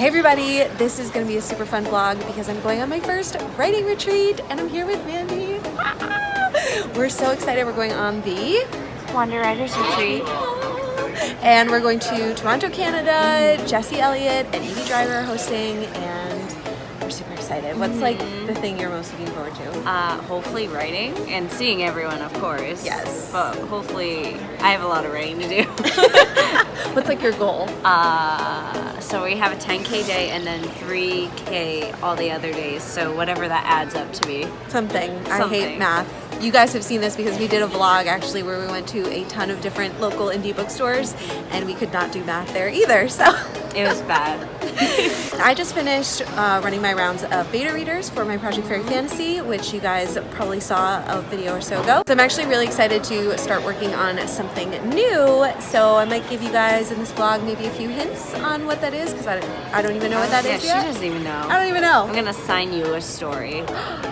Hey everybody, this is going to be a super fun vlog because I'm going on my first writing retreat and I'm here with Mandy. We're so excited. We're going on the Wander Writers Retreat. And we're going to Toronto, Canada. Jesse Elliott and Evie Driver are hosting and excited. What's like the thing you're most looking forward to? Uh, hopefully writing and seeing everyone, of course. Yes. But hopefully, I have a lot of writing to do. What's like your goal? uh, so we have a 10K day and then 3K all the other days. So whatever that adds up to be. Something. I hate math. You guys have seen this because we did a vlog actually where we went to a ton of different local indie bookstores and we could not do math there either. So It was bad. I just finished uh, running my rounds of beta readers for my Project Fairy Fantasy, which you guys probably saw a video or so ago. So I'm actually really excited to start working on something new. So I might give you guys in this vlog maybe a few hints on what that is because I, don't- I don't even know what that yeah, is she doesn't even know. I don't even know. I'm gonna sign you a story.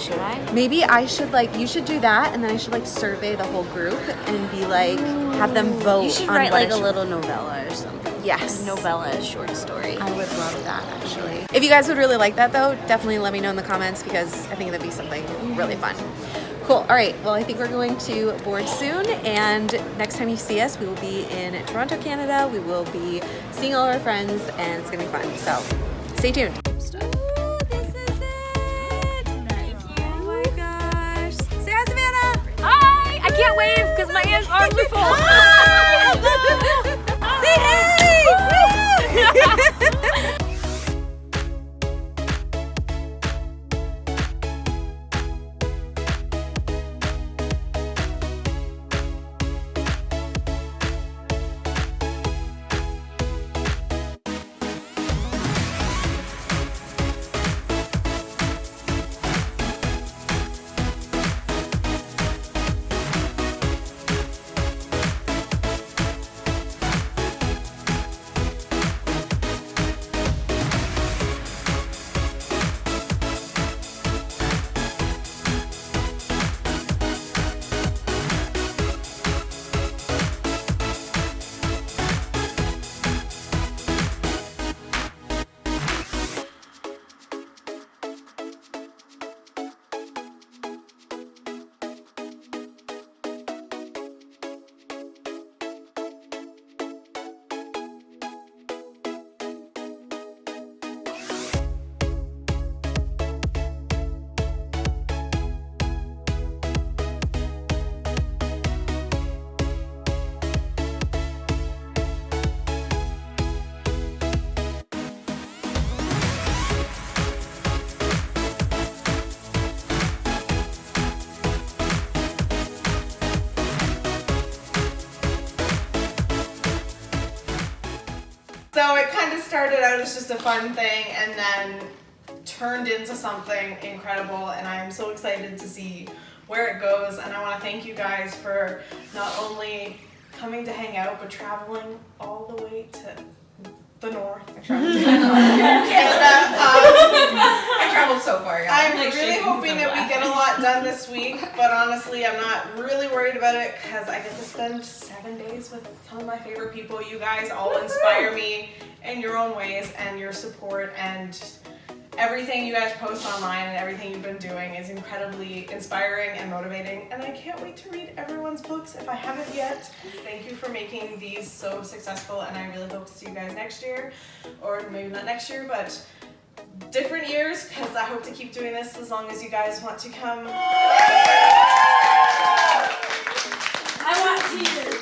Should I? Maybe I should like you should do that and then I should like survey the whole group and be like have them mm, vote. You should on write like a little novella or something. Yes. Novella short story. I would love that actually. If you guys would really like that though, definitely let me know in the comments because I think that'd be something mm-hmm. really fun. Cool. All right. Well, I think we're going to board soon, and next time you see us, we will be in Toronto, Canada. We will be seeing all our friends, and it's gonna be fun. So, stay tuned. My are full. So it kind of started out as just a fun thing and then turned into something incredible and I am so excited to see where it goes and I want to thank you guys for not only coming to hang out but traveling all the way to the north. so far, yeah. I'm Like, really hoping that we get a lot done this week, but honestly, I'm not really worried about it because I get to spend seven days with some of my favorite people. You guys all inspire me in your own ways, and your support and everything you guys post online and everything you've been doing is incredibly inspiring and motivating. And I can't wait to read everyone's books if I haven't yet. Thank you for making these so successful, and I really hope to see you guys next year, or maybe not next year, but different years because I hope to keep doing this as long as you guys want to come. I want tears.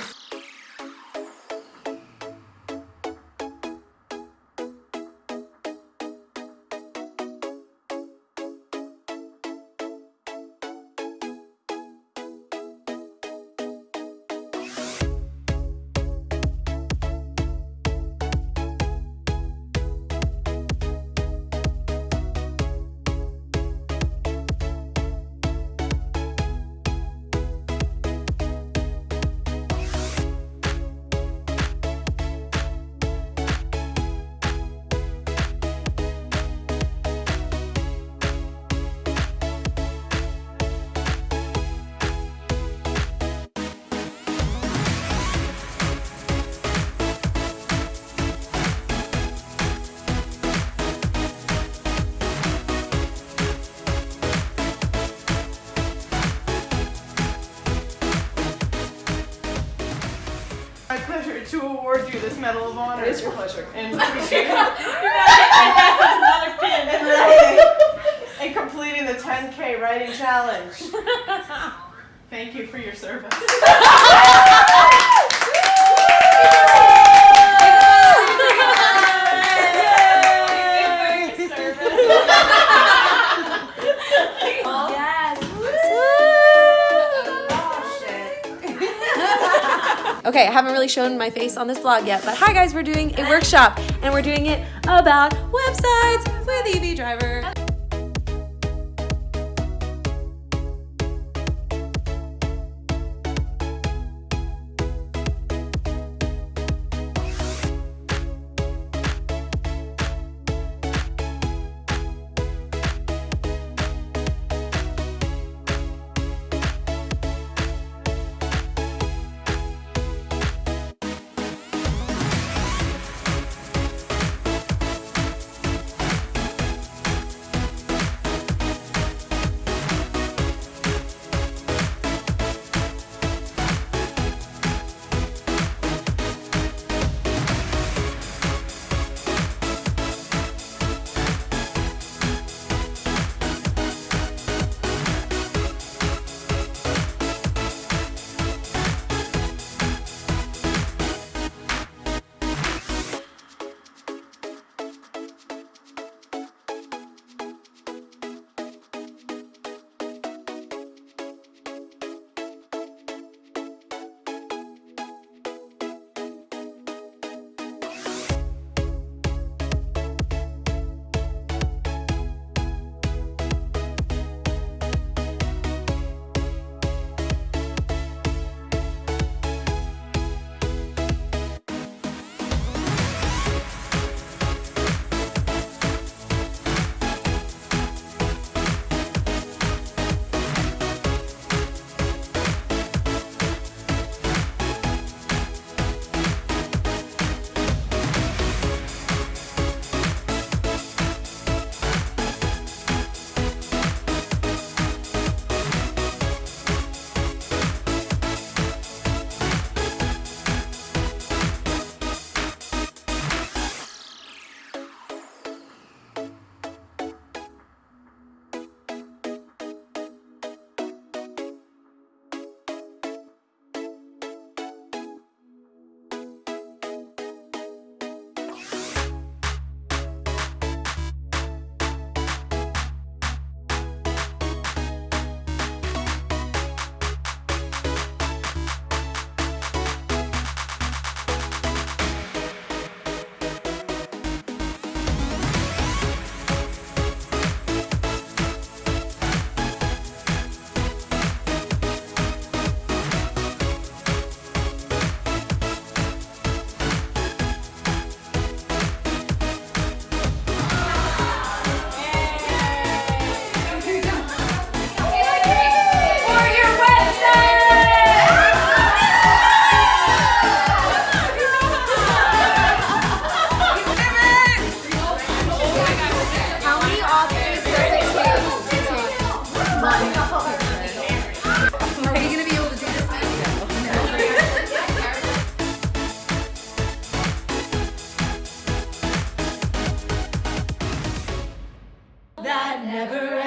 To award you this Medal of Honor. It is your pleasure. And another pin and completing, and completing the 10K writing challenge. Thank you for your service. Okay, I haven't really shown my face on this vlog yet, but hi guys, we're doing a workshop and we're doing it about websites with Evie Driver. never